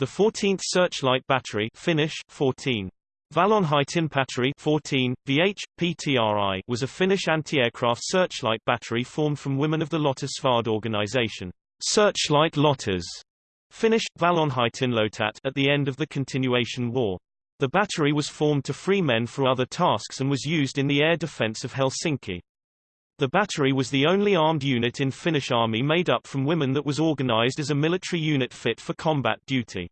The 14th Searchlight Battery Finnish, 14. Valonheitinpatteri 14, VH, PTRI was a Finnish anti-aircraft searchlight battery formed from women of the Lotta Svard organization, Searchlight Lottas, Finnish, Valonheitinlotat at the end of the Continuation War. The battery was formed to free men for other tasks and was used in the air defense of Helsinki. The battery was the only armed unit in Finnish army made up from women that was organized as a military unit fit for combat duty.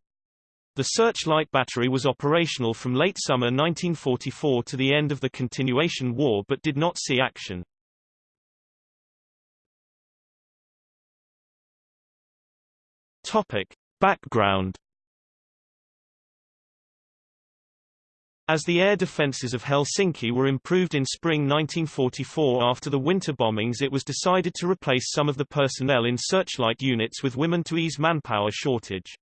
The Searchlight Battery was operational from late summer 1944 to the end of the Continuation War but did not see action. Topic. Background As the air defences of Helsinki were improved in spring 1944 after the winter bombings it was decided to replace some of the personnel in searchlight units with women to ease manpower shortage.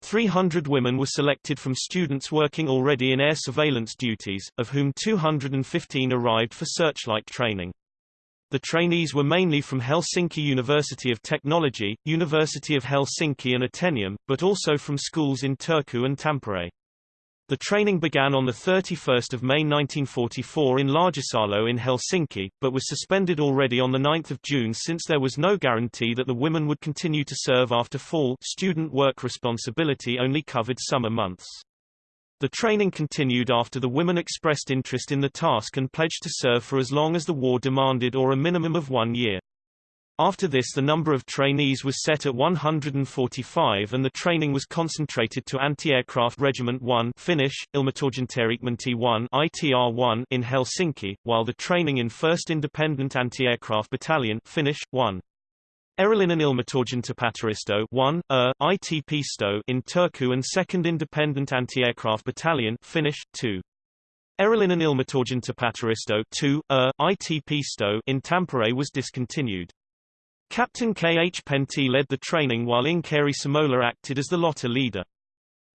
300 women were selected from students working already in air surveillance duties, of whom 215 arrived for searchlight training. The trainees were mainly from Helsinki University of Technology, University of Helsinki and Atheneum, but also from schools in Turku and Tampere. The training began on 31 May 1944 in Laajasalo in Helsinki, but was suspended already on 9 June since there was no guarantee that the women would continue to serve after fall student work responsibility only covered summer months. The training continued after the women expressed interest in the task and pledged to serve for as long as the war demanded or a minimum of one year. After this the number of trainees was set at 145 and the training was concentrated to Anti-Aircraft Regiment 1 Finnish, Ilmatorjuntaregimentti 1 ITR-1 in Helsinki, while the training in 1st Independent Anti-Aircraft Battalion Finnish, 1. Erillinen Ilmatorjuntapatteristo 1, ER, ITP-sto in Turku and 2nd Independent Anti-Aircraft Battalion Finnish, 2. Erillinen Ilmatorjuntapatteristo 2, ER, ITP-sto in Tampere was discontinued. Captain K. H. Pentti led the training while Inkeri Samola acted as the Lotta leader.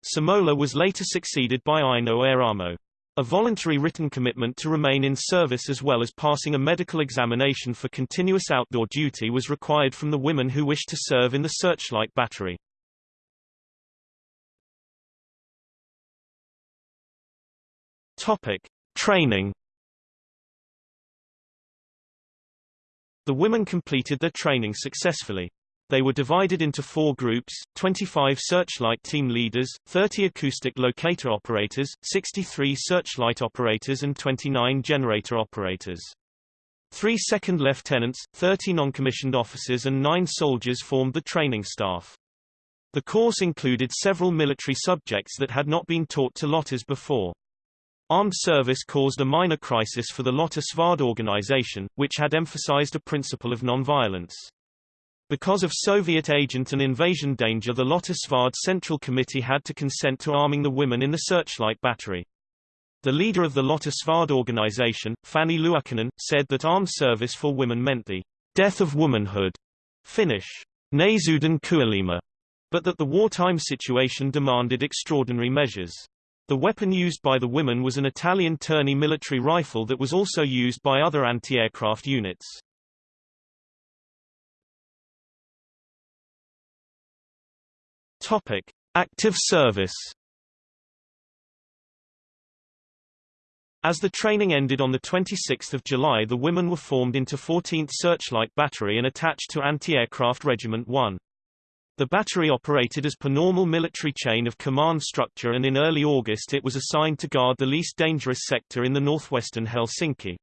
Samola was later succeeded by Aino Eramo. A voluntary written commitment to remain in service as well as passing a medical examination for continuous outdoor duty was required from the women who wished to serve in the Searchlight Battery. Topic. Training The women completed their training successfully. They were divided into four groups, 25 searchlight team leaders, 30 acoustic locator operators, 63 searchlight operators and 29 generator operators. Three second lieutenants, 30 non-commissioned officers and nine soldiers formed the training staff. The course included several military subjects that had not been taught to Lottas before. Armed service caused a minor crisis for the Lotta Svard organization, which had emphasized a principle of nonviolence. Because of Soviet agent and invasion danger the Lotta Svard Central Committee had to consent to arming the women in the Searchlight Battery. The leader of the Lotta Svard organization, Fanny Luukkonen, said that armed service for women meant the death of womanhood, Finnish, Naisuuden kuolema, but that the wartime situation demanded extraordinary measures. The weapon used by the women was an Italian Terni military rifle that was also used by other anti-aircraft units. Topic: Active service. As the training ended on 26 July the women were formed into 14th Searchlight Battery and attached to Anti-Aircraft Regiment 1. The battery operated as per normal military chain of command structure and in early August it was assigned to guard the least dangerous sector in the northwestern Helsinki.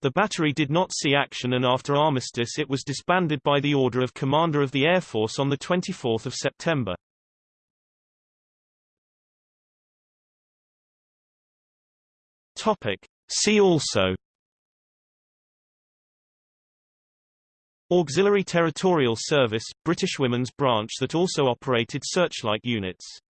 The battery did not see action and after armistice it was disbanded by the order of Commander of the Air Force on 24 September. Topic. See also Auxiliary Territorial Service, British Women's Branch that also operated searchlight units